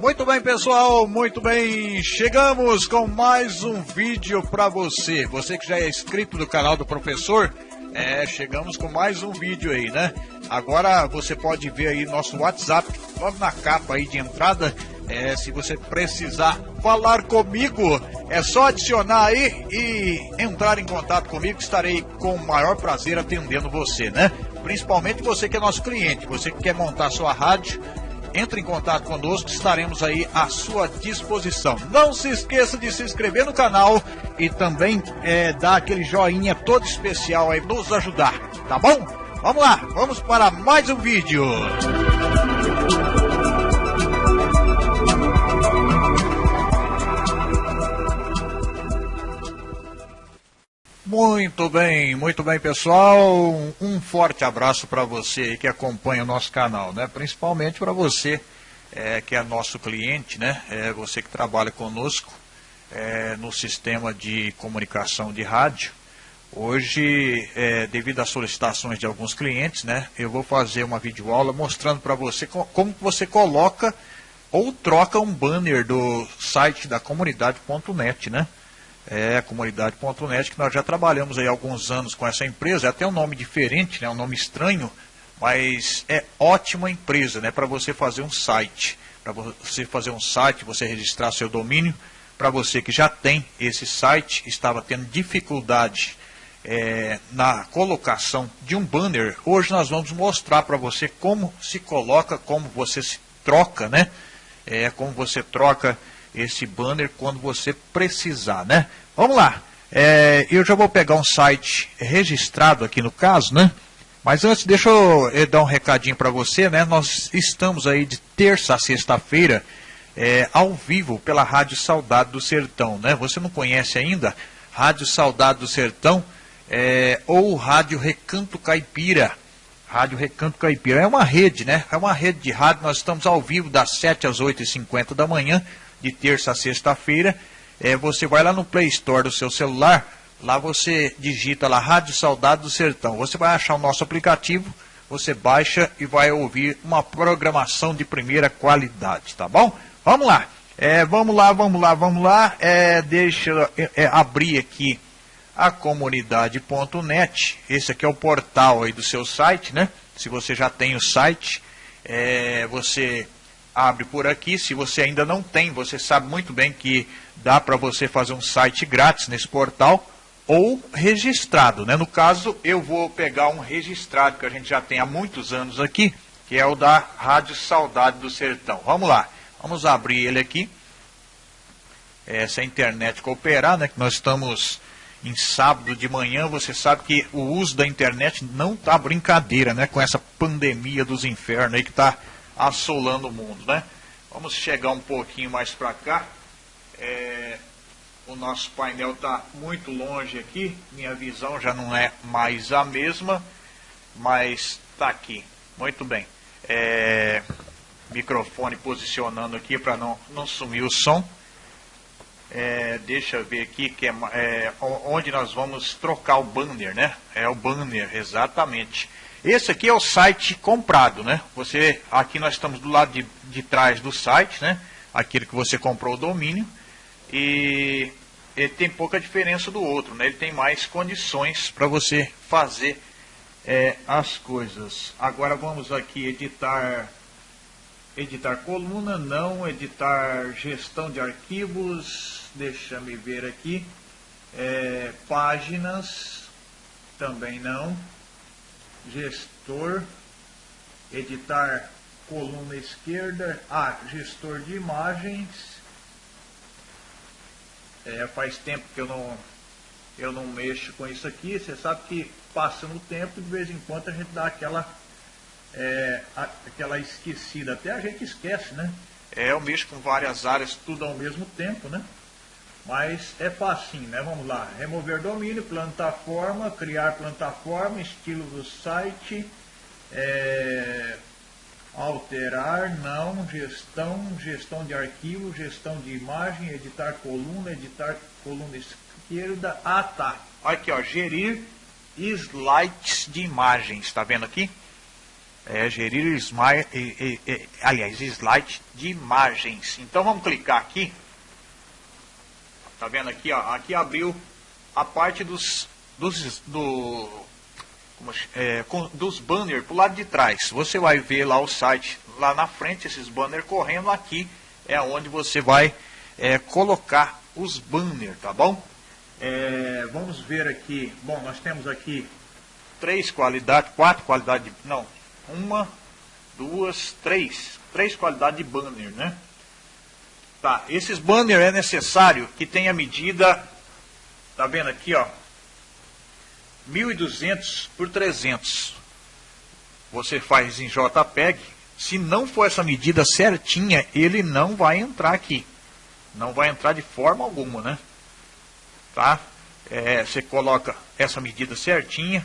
Muito bem, pessoal, muito bem. Chegamos com mais um vídeo para você. Você que já é inscrito no canal do professor, é, chegamos com mais um vídeo aí, né? Agora você pode ver aí nosso WhatsApp, logo na capa aí de entrada. É, se você precisar falar comigo, é só adicionar aí e entrar em contato comigo. Estarei com o maior prazer atendendo você, né? Principalmente você que é nosso cliente, você que quer montar sua rádio entre em contato conosco, estaremos aí à sua disposição. Não se esqueça de se inscrever no canal e também é, dar aquele joinha todo especial aí, nos ajudar, tá bom? Vamos lá, vamos para mais um vídeo. Muito bem, muito bem, pessoal. Um forte abraço para você que acompanha o nosso canal, né? Principalmente para você é, que é nosso cliente, né? É, você que trabalha conosco é, no sistema de comunicação de rádio. Hoje, é, devido às solicitações de alguns clientes, né? Eu vou fazer uma videoaula mostrando para você como você coloca ou troca um banner do site da comunidade.net, né? É, comunidade.net, que nós já trabalhamos aí há alguns anos com essa empresa, é até um nome diferente, né, um nome estranho, mas é ótima empresa né, para você fazer um site. Para você fazer um site, você registrar seu domínio, para você que já tem esse site, estava tendo dificuldade é, na colocação de um banner, hoje nós vamos mostrar para você como se coloca, como você se troca, né? É, como você troca esse banner quando você precisar, né? Vamos lá. É, eu já vou pegar um site registrado aqui no caso, né? Mas antes, deixa eu, eu dar um recadinho para você, né? Nós estamos aí de terça a sexta-feira é, ao vivo pela Rádio Saudade do Sertão, né? Você não conhece ainda? Rádio Saudade do Sertão é, ou Rádio Recanto Caipira. Rádio Recanto Caipira é uma rede, né? É uma rede de rádio. Nós estamos ao vivo das 7 às 8h50 da manhã de terça a sexta-feira. É, você vai lá no Play Store do seu celular, lá você digita lá Rádio Saudade do Sertão. Você vai achar o nosso aplicativo, você baixa e vai ouvir uma programação de primeira qualidade, tá bom? Vamos lá. É, vamos lá, vamos lá, vamos lá. É, deixa eu é, é abrir aqui a comunidade.net. Esse aqui é o portal aí do seu site, né? Se você já tem o site, é, você abre por aqui. Se você ainda não tem, você sabe muito bem que dá para você fazer um site grátis nesse portal ou registrado. Né? No caso, eu vou pegar um registrado que a gente já tem há muitos anos aqui, que é o da Rádio Saudade do Sertão. Vamos lá, vamos abrir ele aqui. É internet cooperar, né? Que nós estamos em sábado de manhã, você sabe que o uso da internet não está brincadeira, né? Com essa pandemia dos infernos aí que está assolando o mundo, né? Vamos chegar um pouquinho mais para cá. É, o nosso painel está muito longe aqui, minha visão já não é mais a mesma, mas está aqui. Muito bem. É, microfone posicionando aqui para não, não sumir o som. É, deixa eu ver aqui que é, é, onde nós vamos trocar o banner, né? É o banner, exatamente. Esse aqui é o site comprado, né? Você, aqui nós estamos do lado de, de trás do site, né? Aquele que você comprou o domínio. E ele tem pouca diferença do outro, né? Ele tem mais condições para você fazer é, as coisas. Agora vamos aqui editar editar coluna, não, editar gestão de arquivos, deixa me ver aqui, é, páginas, também não gestor, editar coluna esquerda, ah, gestor de imagens, é, faz tempo que eu não, eu não mexo com isso aqui, você sabe que passando o tempo, de vez em quando a gente dá aquela, é, aquela esquecida, até a gente esquece, né? É, eu mexo com várias áreas, tudo ao mesmo tempo, né? Mas é facinho, né? Vamos lá. Remover domínio, plataforma, criar plataforma, estilo do site, é, alterar, não, gestão, gestão de arquivo, gestão de imagem, editar coluna, editar coluna esquerda. Ah, tá. Aqui, ó, gerir slides de imagens, está vendo aqui? É, gerir smile, aliás, de imagens. Então vamos clicar aqui. Tá vendo aqui, ó? Aqui abriu a parte dos, dos, do, é, com, dos banners pro lado de trás. Você vai ver lá o site lá na frente, esses banners correndo aqui é onde você vai é, colocar os banners, tá bom? É, vamos ver aqui, bom, nós temos aqui três qualidades, quatro qualidades, não, uma, duas, três, três qualidades de banner, né? Tá, esses banners é necessário que tenha medida, tá vendo aqui, ó, 1200 por 300. Você faz em JPEG, se não for essa medida certinha, ele não vai entrar aqui. Não vai entrar de forma alguma, né? Tá? É, você coloca essa medida certinha,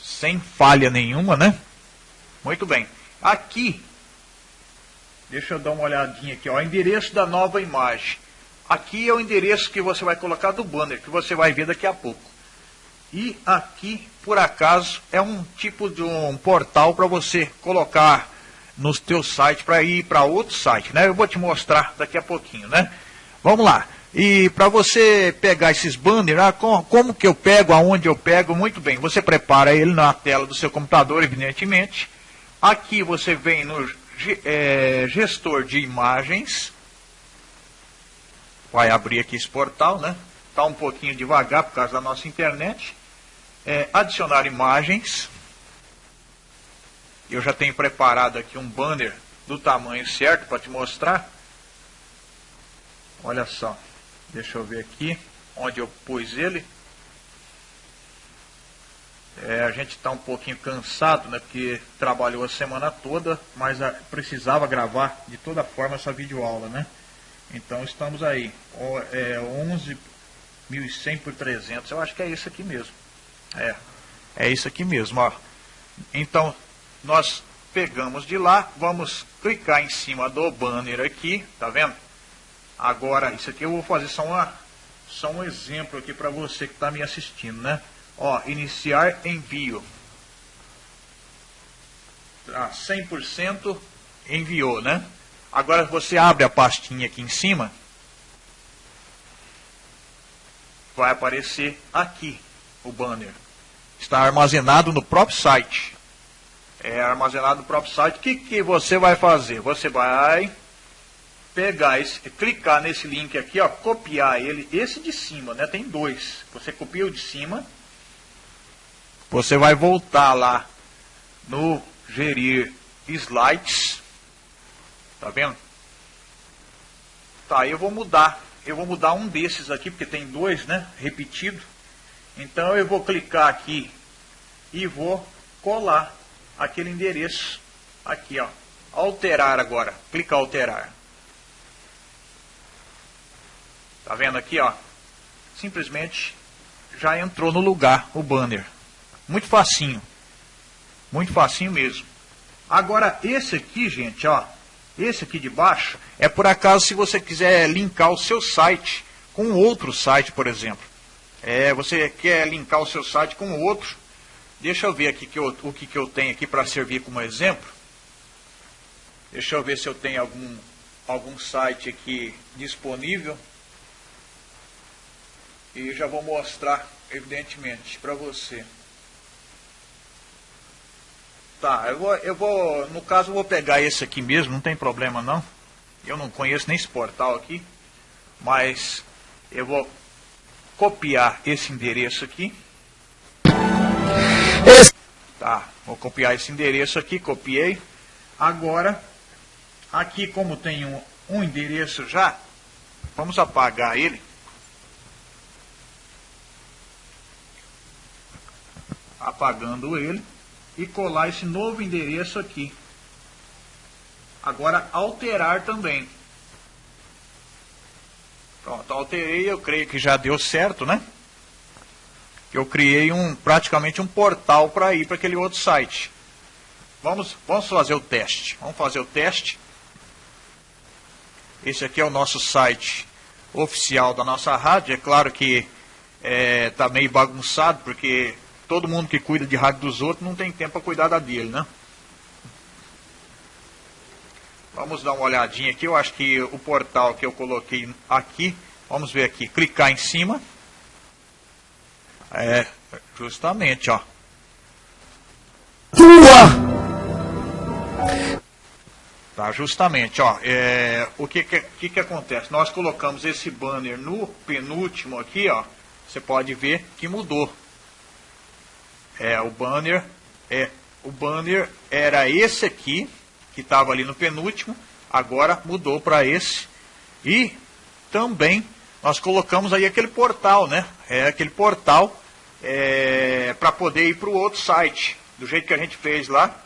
sem falha nenhuma, né? Muito bem. Aqui, deixa eu dar uma olhadinha aqui, ó, endereço da nova imagem. Aqui é o endereço que você vai colocar do banner, que você vai ver daqui a pouco. E aqui, por acaso, é um tipo de um portal para você colocar no teu site para ir para outro site, né? Eu vou te mostrar daqui a pouquinho, né? Vamos lá. E para você pegar esses banners, ah, como, que eu pego, aonde eu pego, muito bem. Você prepara ele na tela do seu computador, evidentemente. Aqui você vem no gestor de imagens. Vai abrir aqui esse portal, né? Está um pouquinho devagar por causa da nossa internet é, adicionar imagens. Eu já tenho preparado aqui um banner do tamanho certo para te mostrar. Olha só, deixa eu ver aqui onde eu pus ele. É, a gente está um pouquinho cansado, né, porque trabalhou a semana toda, mas a, precisava gravar de toda forma essa videoaula, né? Então estamos aí, é, 11.100 por 300, eu acho que é isso aqui mesmo. É, é isso aqui mesmo, ó. Então, nós pegamos de lá, vamos clicar em cima do banner aqui, tá vendo? Agora, isso aqui eu vou fazer só, uma, só um exemplo aqui para você que está me assistindo, né? Ó, iniciar envio. Ah, 100% enviou, né? Agora você abre a pastinha aqui em cima, vai aparecer aqui o banner. Está armazenado no próprio site. É armazenado no próprio site. O que, que você vai fazer? Você vai pegar esse, clicar nesse link aqui, ó, copiar ele, esse de cima, né? Tem dois. Você copia o de cima. Você vai voltar lá no gerir slides. Tá vendo? Tá, eu vou mudar. Eu vou mudar um desses aqui, porque tem dois, né? Repetido. Então eu vou clicar aqui e vou colar aquele endereço aqui, ó. Alterar agora, clicar alterar. Tá vendo aqui, ó? Simplesmente já entrou no lugar o banner. Muito facinho. Muito facinho mesmo. Agora esse aqui, gente, ó, esse aqui de baixo é por acaso se você quiser linkar o seu site com outro site, por exemplo. É, você quer linkar o seu site com outro. Deixa eu ver aqui que eu, o que, que eu tenho aqui para servir como exemplo. Deixa eu ver se eu tenho algum, algum site aqui disponível. E já vou mostrar, evidentemente, para você. Tá, eu vou, eu vou, no caso eu vou pegar esse aqui mesmo, não tem problema não. Eu não conheço nem esse portal aqui, mas eu vou copiar esse endereço aqui. Tá, vou copiar esse endereço aqui, copiei. Agora, aqui como tem um, um endereço já, vamos apagar ele. Apagando ele e colar esse novo endereço aqui. Agora alterar também. Pronto, alterei, eu creio que já deu certo, né? Eu criei um praticamente um portal para ir para aquele outro site. Vamos, vamos fazer o teste. Vamos fazer o teste. Esse aqui é o nosso site oficial da nossa rádio. É claro que está é, tá meio bagunçado, porque todo mundo que cuida de rádio dos outros não tem tempo para cuidar da dele, né? Vamos dar uma olhadinha aqui. Eu acho que o portal que eu coloquei aqui, vamos ver aqui, clicar em cima. É, justamente, ó. Tua! Tá, justamente, ó, é, o que que, que que acontece? Nós colocamos esse banner no penúltimo aqui, ó, você pode ver que mudou. É, o banner, é, o banner era esse aqui, que estava ali no penúltimo, agora mudou para esse. E também nós colocamos aí aquele portal, né? É aquele portal é, para poder ir para o outro site, do jeito que a gente fez lá.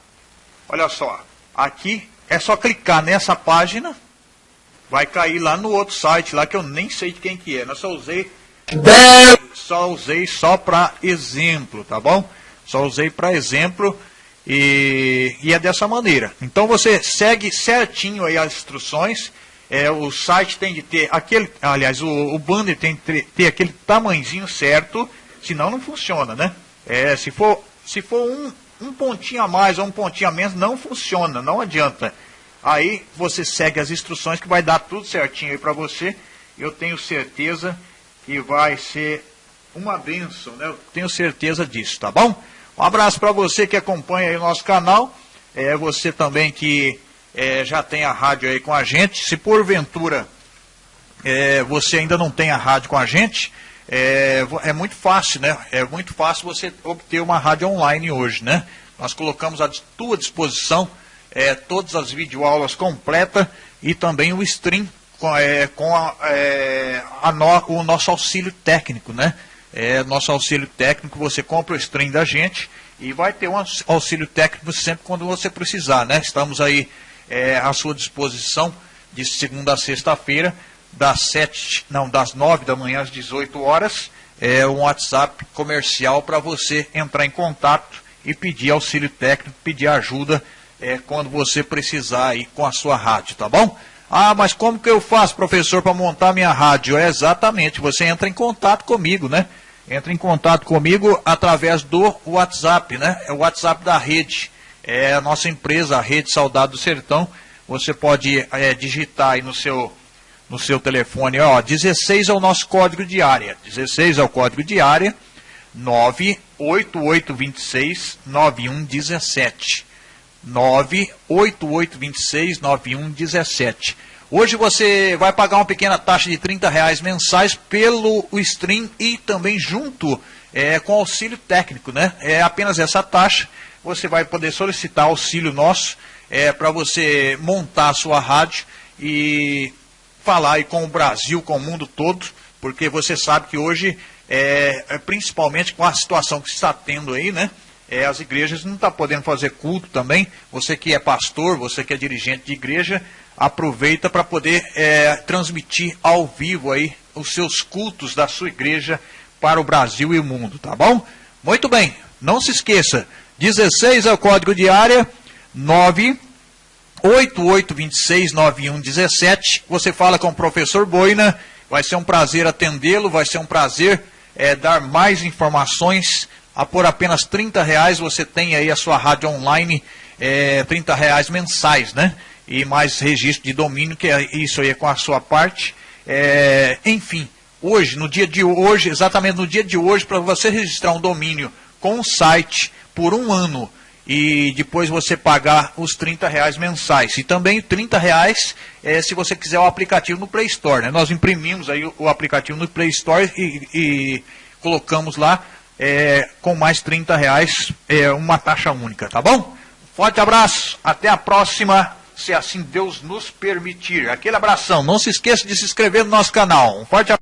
Olha só, aqui é só clicar nessa página, vai cair lá no outro site, lá que eu nem sei de quem que é. Eu só usei só usei só para exemplo, tá bom? Só usei para exemplo e, e, é dessa maneira. Então você segue certinho aí as instruções. É, o site tem de ter aquele, aliás, o, o banner tem de ter, aquele tamanhozinho certo, senão não funciona, né? É, se for, se for um, um pontinho a mais ou um pontinho a menos, não funciona, não adianta. Aí você segue as instruções que vai dar tudo certinho aí para você. Eu tenho certeza que vai ser uma benção, né? Eu tenho certeza disso, tá bom? Um abraço para você que acompanha aí o nosso canal. É, você também que é, já tem a rádio aí com a gente. Se porventura é, você ainda não tem a rádio com a gente, é, é muito fácil, né? É muito fácil você obter uma rádio online hoje, né? Nós colocamos à tua disposição é, todas as videoaulas completas e também o stream com, é, com a, é, a no, o nosso auxílio técnico, né? É, nosso auxílio técnico, você compra o stream da gente e vai ter um auxílio técnico sempre quando você precisar, né? Estamos aí é, à sua disposição de segunda a sexta-feira das sete, não, das nove da manhã às 18 horas, é um WhatsApp comercial para você entrar em contato e pedir auxílio técnico, pedir ajuda é, quando você precisar aí com a sua rádio, tá bom? Ah, mas como que eu faço, professor, para montar minha rádio? É exatamente, você entra em contato comigo, né? Entra em contato comigo através do WhatsApp, né? É o WhatsApp da rede. É a nossa empresa, a Rede Saudade do Sertão. Você pode é, digitar aí no seu no seu telefone, ó, 16 é o nosso código de área, 16 é o código de área, 98826 9117. 98826 9117. Hoje você vai pagar uma pequena taxa de 30 reais mensais pelo stream e também junto é, com auxílio técnico, né? É apenas essa taxa. Você vai poder solicitar auxílio nosso é, para você montar a sua rádio e falar aí com o Brasil, com o mundo todo, porque você sabe que hoje, é, é principalmente com a situação que está tendo aí, né? É, as igrejas não estão tá podendo fazer culto também. Você que é pastor, você que é dirigente de igreja, aproveita para poder é, transmitir ao vivo aí os seus cultos da sua igreja para o Brasil e o mundo, tá bom? Muito bem, não se esqueça, 16 é o código de área, 9 88269117. Você fala com o professor Boina. Vai ser um prazer atendê-lo, vai ser um prazer é, dar mais informações. A por apenas 30 reais você tem aí a sua rádio online, é, 30 reais mensais, né? E mais registro de domínio, que é isso aí é com a sua parte. É, enfim, hoje, no dia de hoje, exatamente no dia de hoje, para você registrar um domínio com um site por um ano e depois você pagar os 30 reais mensais. E também 30 reais é, se você quiser o aplicativo no Play Store. Né? Nós imprimimos aí o, o aplicativo no Play Store e, e colocamos lá é, com mais 30 reais é, uma taxa única, tá bom? Forte abraço, até a próxima, se assim Deus nos permitir. Aquele abração, não se esqueça de se inscrever no nosso canal. Um forte abraço.